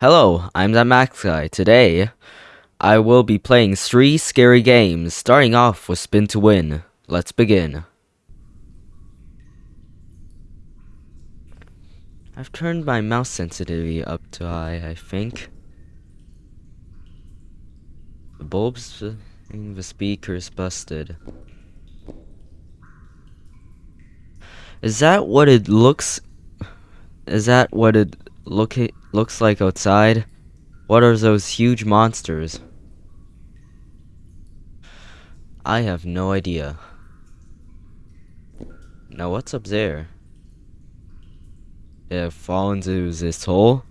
Hello, I'm that Max Guy. Today, I will be playing three scary games, starting off with Spin to Win. Let's begin. I've turned my mouse sensitivity up to high, I think. The bulbs in the speaker's busted. Is that what it looks... Is that what it look looks like outside? What are those huge monsters? I have no idea. Now what's up there? Did it fall into this hole?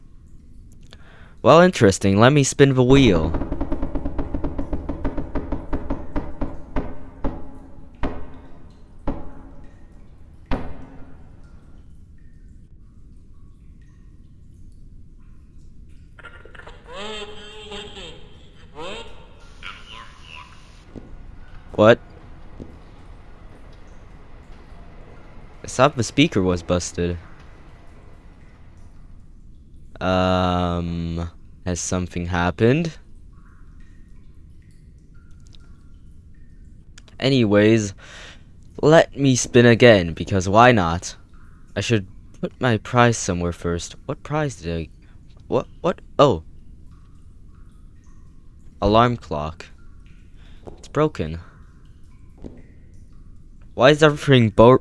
Well, interesting. Let me spin the wheel. What? I thought the speaker was busted. Um, has something happened? Anyways, let me spin again, because why not? I should put my prize somewhere first. What prize did I... What? What? Oh. Alarm clock. It's broken. Why is everything bo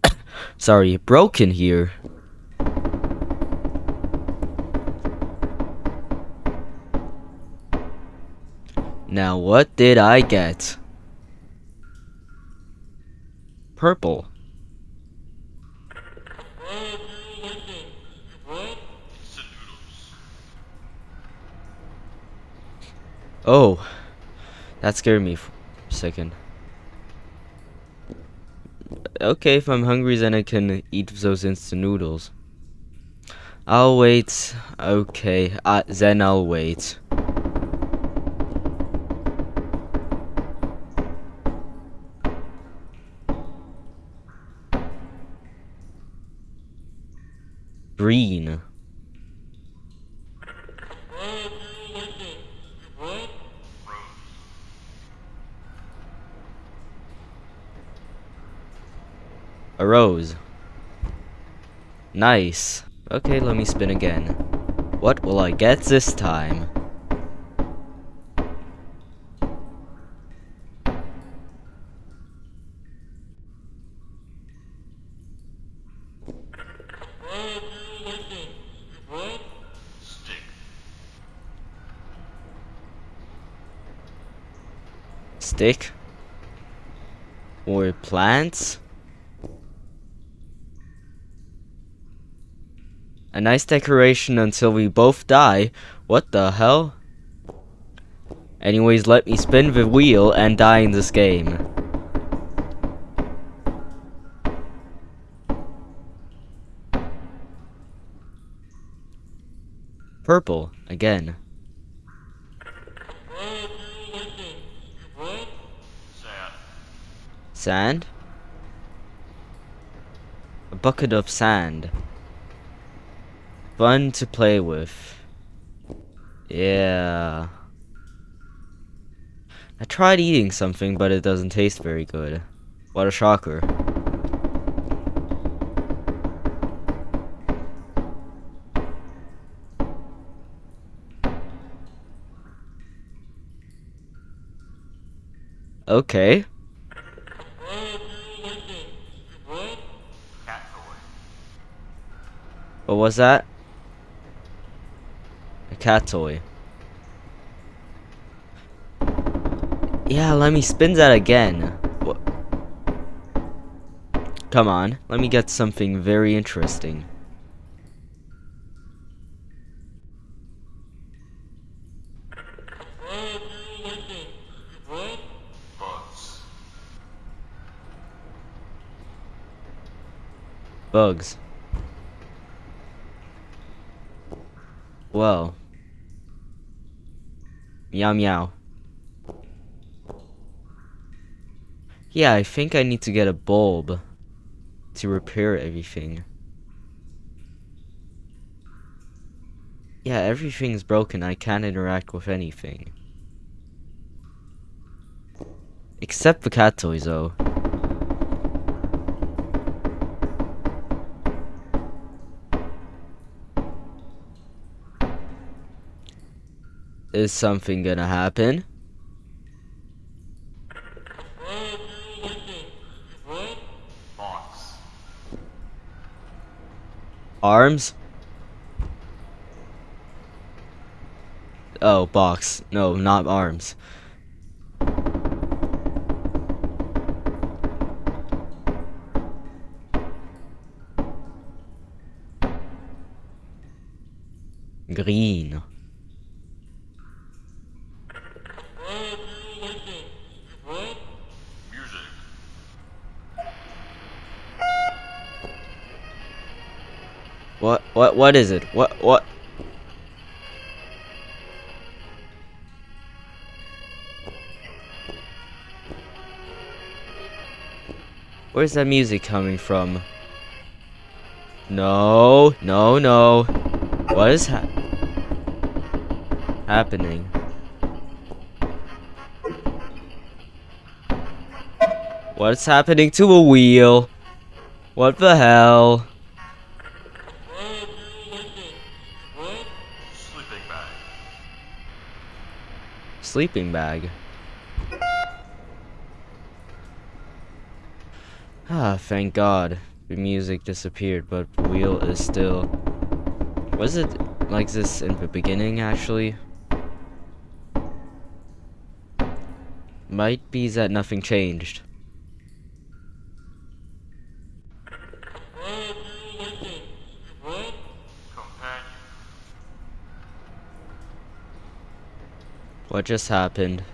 sorry, broken here? Now what did I get? Purple. Oh, that scared me for a second okay, if I'm hungry, then I can eat those instant noodles. I'll wait. Okay, uh, then I'll wait. Green. A rose. Nice. Okay, let me spin again. What will I get this time? Stick? Or plants? A nice decoration until we both die. What the hell? Anyways, let me spin the wheel and die in this game. Purple, again. Sand? A bucket of sand fun to play with. Yeah. I tried eating something, but it doesn't taste very good. What a shocker. Okay. What was that? Cat toy. Yeah, let me spin that again. What? Come on, let me get something very interesting. Bugs. Well. Meow meow. Yeah, I think I need to get a bulb to repair everything. Yeah, everything's broken. I can't interact with anything. Except the cat toys, though. Is something gonna happen? Arms? Oh, box. No, not arms. Green. What, what, is it? What, what? Where's that music coming from? No, no, no. What is ha happening? What's happening to a wheel? What the hell? Sleeping bag. Ah, thank God. The music disappeared, but the wheel is still... Was it like this in the beginning, actually? Might be that nothing changed. What just happened?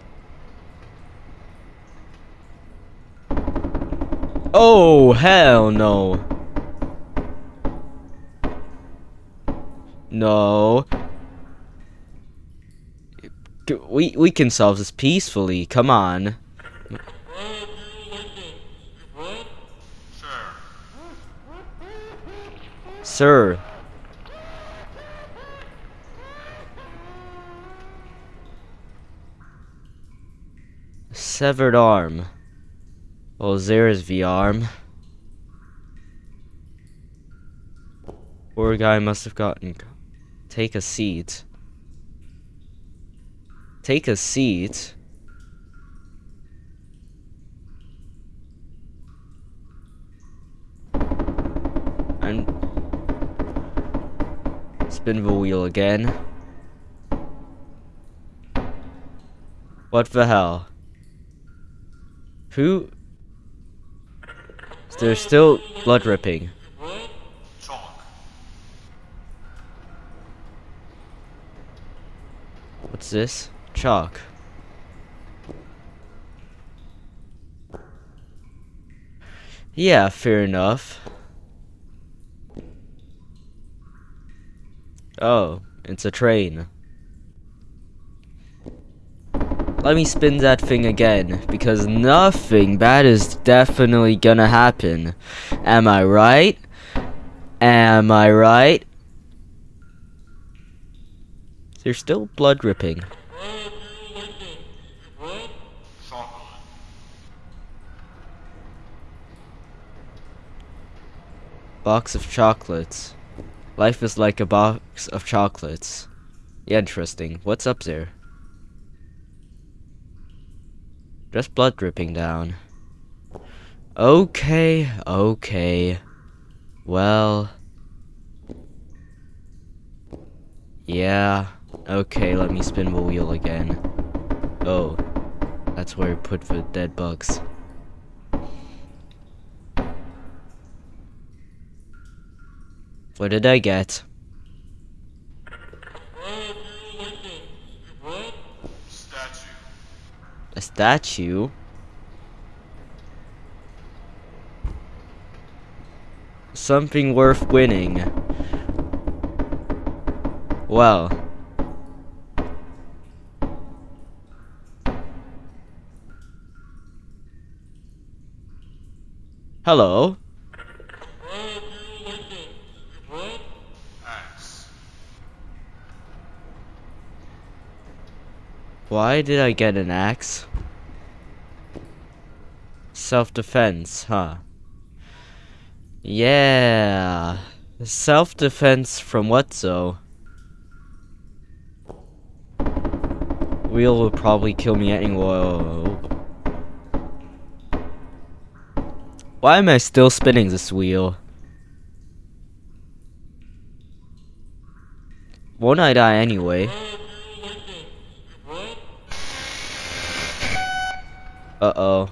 Oh, hell no. No. We we can solve this peacefully. Come on. Sir. Sir. Severed arm. Well, there's the arm. Poor guy must have gotten. Take a seat. Take a seat. And spin the wheel again. What the hell? Who? There's still blood dripping. Chalk. What's this? Chalk. Yeah, fair enough. Oh, it's a train. Let me spin that thing again, because nothing bad is definitely gonna happen. Am I right? Am I right? There's still blood dripping. Box of chocolates. Life is like a box of chocolates. Yeah, interesting. What's up there? Just blood dripping down. Okay, okay. Well. Yeah. Okay, let me spin the wheel again. Oh. That's where I put the dead bugs. What did I get? Statue. A statue? Something worth winning. Well. Hello? Axe. Why did I get an axe? Self-defense, huh? Yeah. Self-defense from what so? Wheel will probably kill me anyway. Why am I still spinning this wheel? Won't I die anyway? Uh-oh.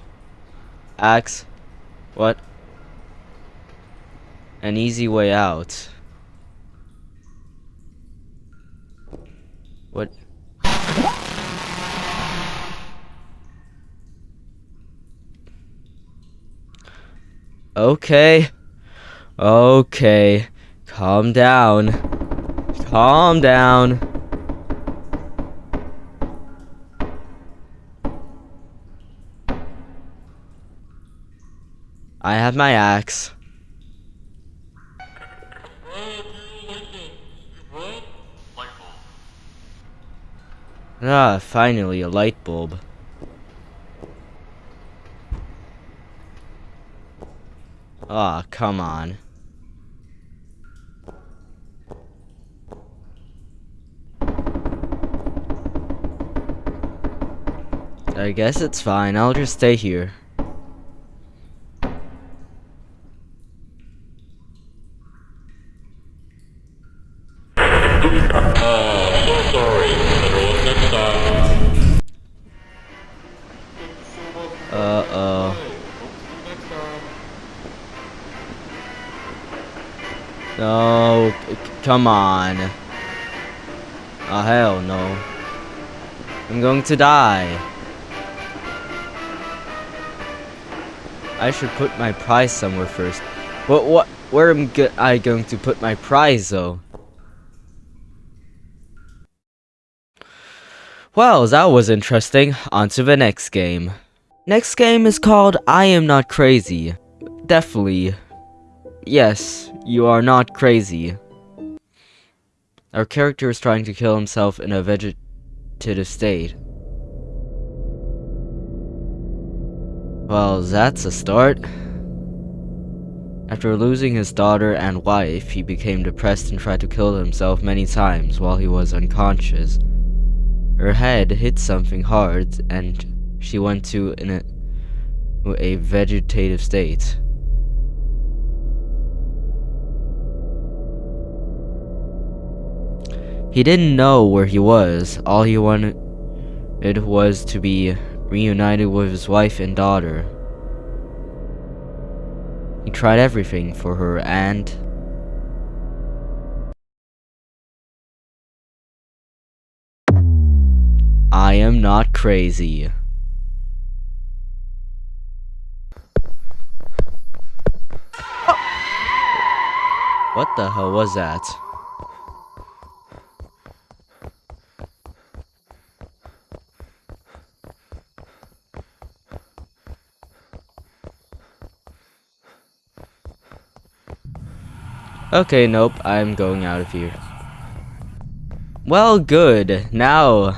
Axe. What? An easy way out. What? Okay. Okay. Calm down. Calm down. I have my axe. Ah, finally a light bulb. Ah, come on. I guess it's fine. I'll just stay here. Uh-oh. No, c- c- come on. Oh, hell no. I'm going to die. I should put my prize somewhere first. What, what, where am I going to put my prize, though? Well, that was interesting. On to the next game. Next game is called I Am Not Crazy. Definitely. Yes, you are not crazy. Our character is trying to kill himself in a vegetative state. Well, that's a start. After losing his daughter and wife, he became depressed and tried to kill himself many times while he was unconscious. Her head hit something hard and she went to a, a vegetative state. He didn't know where he was. All he wanted it was to be reunited with his wife and daughter. He tried everything for her and I am not crazy. What the hell was that? Okay, nope, I'm going out of here. Well, good. Now,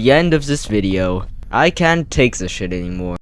the end of this video. I can't take this shit anymore.